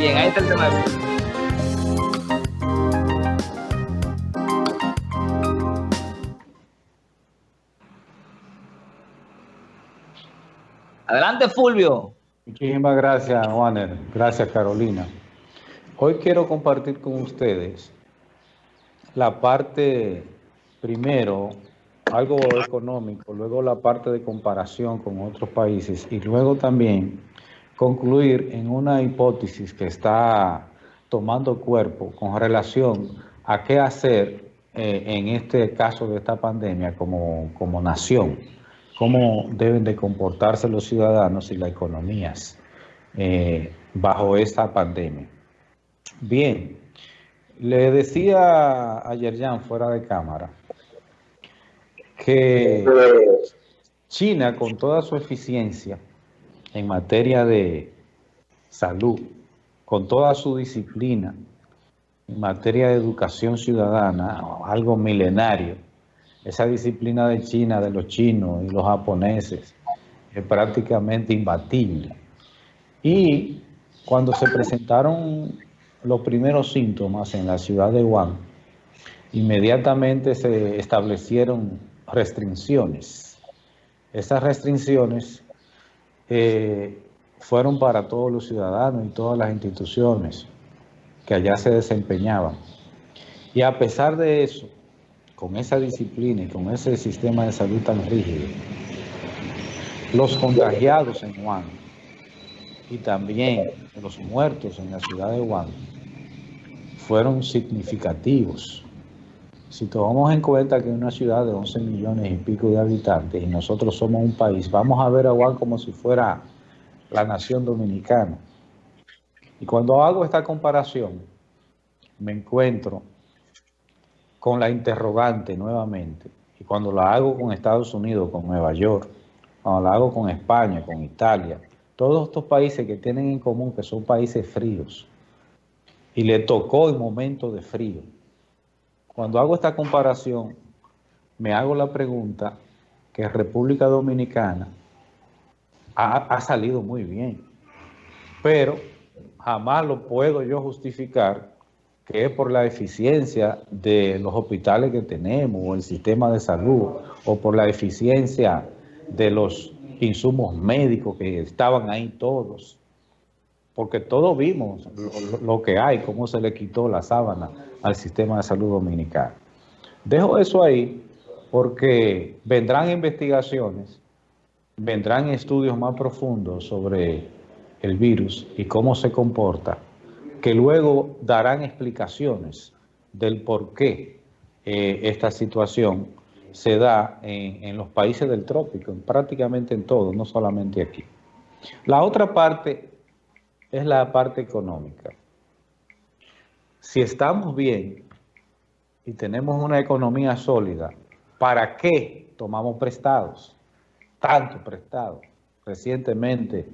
Bien, ahí está el tema. Adelante, Fulvio. Muchísimas gracias, Juaner. Gracias, Carolina. Hoy quiero compartir con ustedes la parte, primero, algo económico, luego la parte de comparación con otros países y luego también concluir en una hipótesis que está tomando cuerpo con relación a qué hacer eh, en este caso de esta pandemia como, como nación, cómo deben de comportarse los ciudadanos y las economías eh, bajo esta pandemia. Bien, le decía ayer ya fuera de cámara que China con toda su eficiencia en materia de salud, con toda su disciplina en materia de educación ciudadana, algo milenario, esa disciplina de China, de los chinos y los japoneses, es prácticamente imbatible. Y cuando se presentaron los primeros síntomas en la ciudad de Wuhan, inmediatamente se establecieron restricciones. Esas restricciones eh, fueron para todos los ciudadanos y todas las instituciones que allá se desempeñaban. Y a pesar de eso, con esa disciplina y con ese sistema de salud tan rígido, los contagiados en Wuhan y también los muertos en la ciudad de Wuhan fueron significativos. Si tomamos en cuenta que una ciudad de 11 millones y pico de habitantes y nosotros somos un país, vamos a ver a Juan como si fuera la nación dominicana. Y cuando hago esta comparación, me encuentro con la interrogante nuevamente. Y cuando la hago con Estados Unidos, con Nueva York, cuando la hago con España, con Italia, todos estos países que tienen en común que son países fríos, y le tocó en momentos de frío, cuando hago esta comparación, me hago la pregunta que República Dominicana ha, salido muy bien, pero jamás lo puedo yo justificar que es por la eficiencia de los hospitales que tenemos, o el sistema de salud, o por la eficiencia de los insumos médicos que estaban ahí todos. Porque todos vimos lo que hay, cómo se le quitó la sábana al sistema de salud dominicano. Dejo eso ahí porque vendrán investigaciones, vendrán estudios más profundos sobre el virus y cómo se comporta, que luego darán explicaciones del por qué eh, esta situación se da en, en, los países del trópico, prácticamente en todos, no solamente aquí. La otra parte es la parte económica si estamos bien y tenemos una economía sólida, ¿para qué tomamos prestados? Tanto prestado. Recientemente,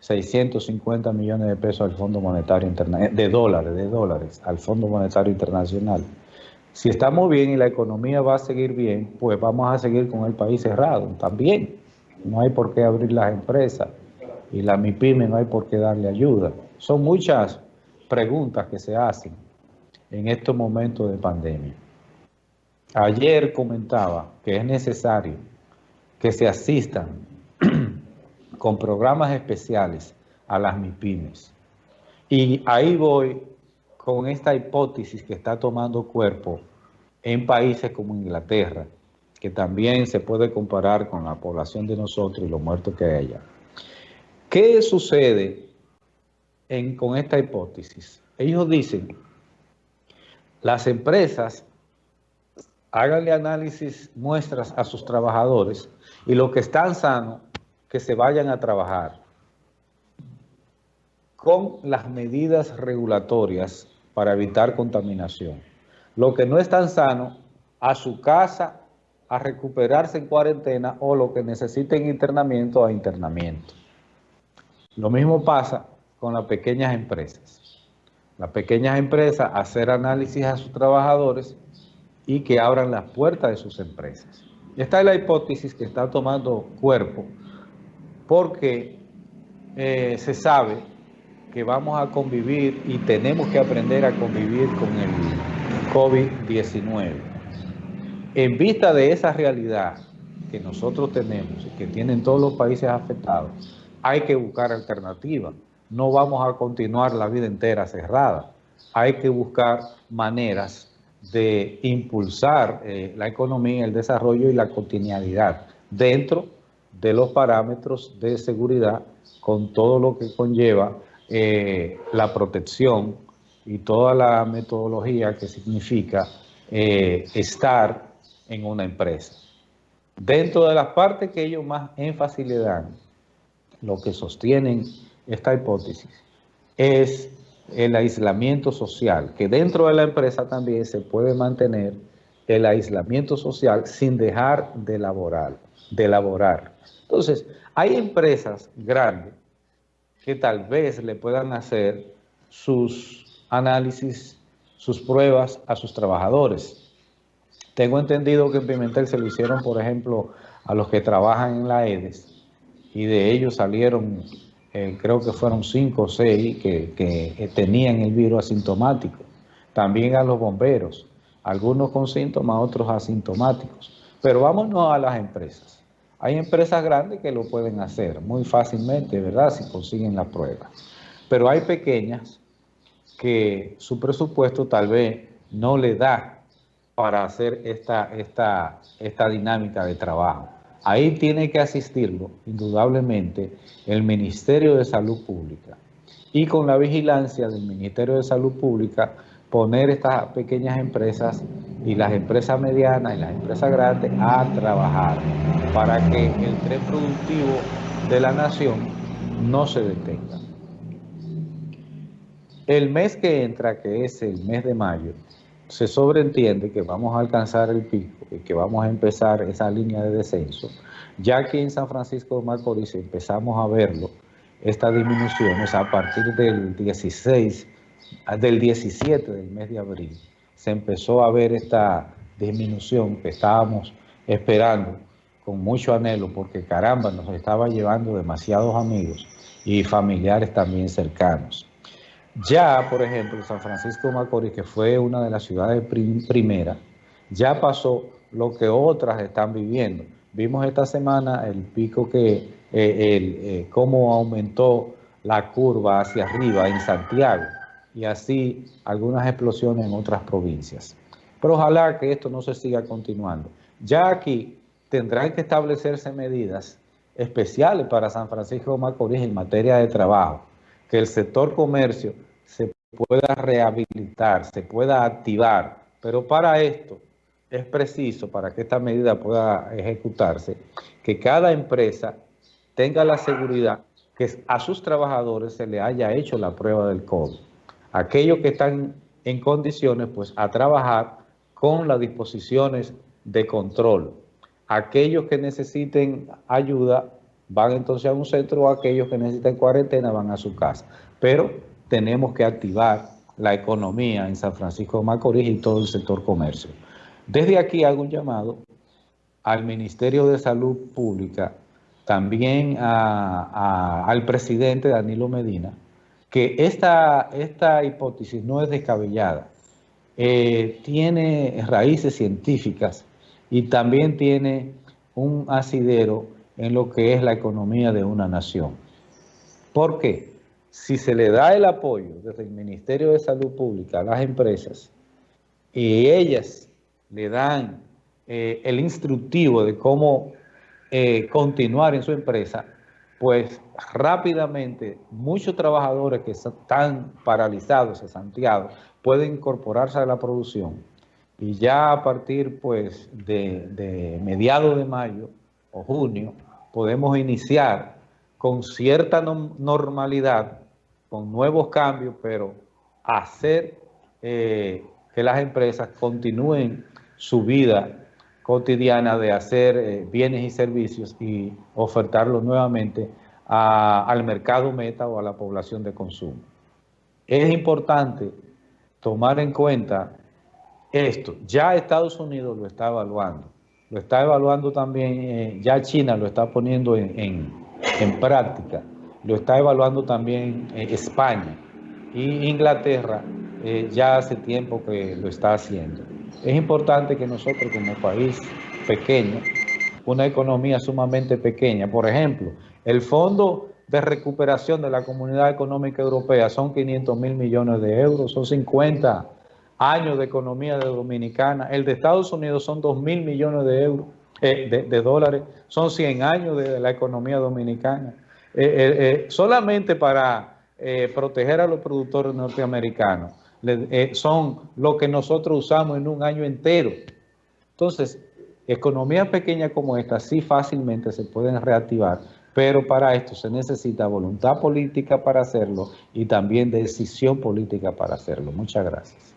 650 millones de pesos al Fondo Monetario Internacional, de dólares, de dólares, al Fondo Monetario Internacional. Si estamos bien y la economía va a seguir bien, pues vamos a seguir con el país cerrado también. No hay por qué abrir las empresas y la MIPYME no hay por qué darle ayuda. Son muchas preguntas que se hacen en estos momentos de pandemia. Ayer comentaba que es necesario que se asistan con programas especiales a las MIPIMES. Y ahí voy con esta hipótesis que está tomando cuerpo en países como Inglaterra, que también se puede comparar con la población de nosotros y los muertos que hay allá. ¿Qué sucede con esta hipótesis? Ellos dicen las empresas háganle análisis, muestras a sus trabajadores y los que están sanos, que se vayan a trabajar con las medidas regulatorias para evitar contaminación. Lo que no están sano, a su casa a recuperarse en cuarentena o lo que necesiten internamiento a internamiento. Lo mismo pasa con las pequeñas empresas las pequeñas empresas hacer análisis a sus trabajadores y que abran las puertas de sus empresas. Esta es la hipótesis que está tomando cuerpo porque eh, se sabe que vamos a convivir y tenemos que aprender a convivir con el COVID-19. En vista de esa realidad que nosotros tenemos y que tienen todos los países afectados, hay que buscar alternativas. No vamos a continuar la vida entera cerrada. Hay que buscar maneras de impulsar eh, la economía, el desarrollo y la cotidianidad dentro de los parámetros de seguridad con todo lo que conlleva eh, la protección y toda la metodología que significa eh, estar en una empresa. Dentro de las partes que ellos más énfasis le dan, lo que sostienen esta hipótesis es el aislamiento social, que dentro de la empresa también se puede mantener el aislamiento social sin dejar de laborar. De laborar. Entonces, hay empresas grandes que tal vez le puedan hacer sus análisis, sus pruebas a sus trabajadores. Tengo entendido que en Pimentel se lo hicieron, por ejemplo, a los que trabajan en la EDES y de ellos salieron, eh, creo que fueron cinco o seis que, tenían el virus asintomático. También a los bomberos, algunos con síntomas, otros asintomáticos. Pero vámonos a las empresas. Hay empresas grandes que lo pueden hacer muy fácilmente, ¿verdad? Si consiguen la prueba. Pero hay pequeñas que su presupuesto tal vez no le da para hacer esta, esta, esta dinámica de trabajo. Ahí tiene que asistirlo, indudablemente, el Ministerio de Salud Pública. Y con la vigilancia del Ministerio de Salud Pública, poner estas pequeñas empresas y las empresas medianas y las empresas grandes a trabajar para que el tren productivo de la nación no se detenga. El mes que entra, que es el mes de mayo, se sobreentiende que vamos a alcanzar el pico que vamos a empezar esa línea de descenso, ya que en San Francisco de Macorís empezamos a verlo, estas disminuciones a partir del 16 del 17 del mes de abril se empezó a ver esta disminución que estábamos esperando con mucho anhelo porque caramba nos estaba llevando demasiados amigos y familiares también cercanos. Ya, por ejemplo, San Francisco de Macorís, que fue una de las ciudades primeras, ya pasó lo que otras están viviendo. Vimos esta semana el pico que, eh, el, eh, cómo aumentó la curva hacia arriba en Santiago y así algunas explosiones en otras provincias. Pero ojalá que esto no se siga continuando. Ya aquí tendrán que establecerse medidas especiales para San Francisco de Macorís en materia de trabajo, que el sector comercio se pueda rehabilitar, se pueda activar, pero para esto es preciso, para que esta medida pueda ejecutarse, que cada empresa tenga la seguridad que a sus trabajadores se le haya hecho la prueba del COVID aquellos que están en condiciones pues a trabajar con las disposiciones de control. Aquellos que necesiten ayuda van entonces a un centro o aquellos que necesiten cuarentena van a su casa. Pero tenemos que activar la economía en San Francisco de Macorís y todo el sector comercio. Desde aquí hago un llamado al Ministerio de Salud Pública, también al presidente Danilo Medina, que esta, esta hipótesis no es descabellada, eh, tiene raíces científicas y también tiene un asidero en lo que es la economía de una nación. ¿Por qué? Si se le da el apoyo desde el Ministerio de Salud Pública a las empresas y ellas le dan eh, el instructivo de cómo eh, continuar en su empresa, pues rápidamente muchos trabajadores que están paralizados, Santiago, pueden incorporarse a la producción. Y ya a partir pues de, de mediados de mayo o junio podemos iniciar con cierta normalidad, con nuevos cambios, pero hacer eh, que las empresas continúen su vida cotidiana de hacer eh, bienes y servicios y ofertarlos nuevamente al mercado meta o a la población de consumo. Es importante tomar en cuenta esto. Ya Estados Unidos lo está evaluando. Lo está evaluando también, eh, ya China lo está poniendo en, en práctica. lo está evaluando también eh, España y Inglaterra ya hace tiempo que lo está haciendo. Es importante que nosotros como país pequeño, una economía sumamente pequeña, por ejemplo, el Fondo de Recuperación de la Comunidad Económica Europea son 500 mil millones de euros, son 50 años de economía Dominicana, el de Estados Unidos son 2 mil millones de euros, eh, de, dólares, son 100 años de la economía dominicana. Eh, solamente para proteger a los productores norteamericanos eh, son lo que nosotros usamos en un año entero. Entonces, economías pequeñas como esta sí fácilmente se pueden reactivar, pero para esto se necesita voluntad política para hacerlo y también decisión política para hacerlo. Muchas gracias.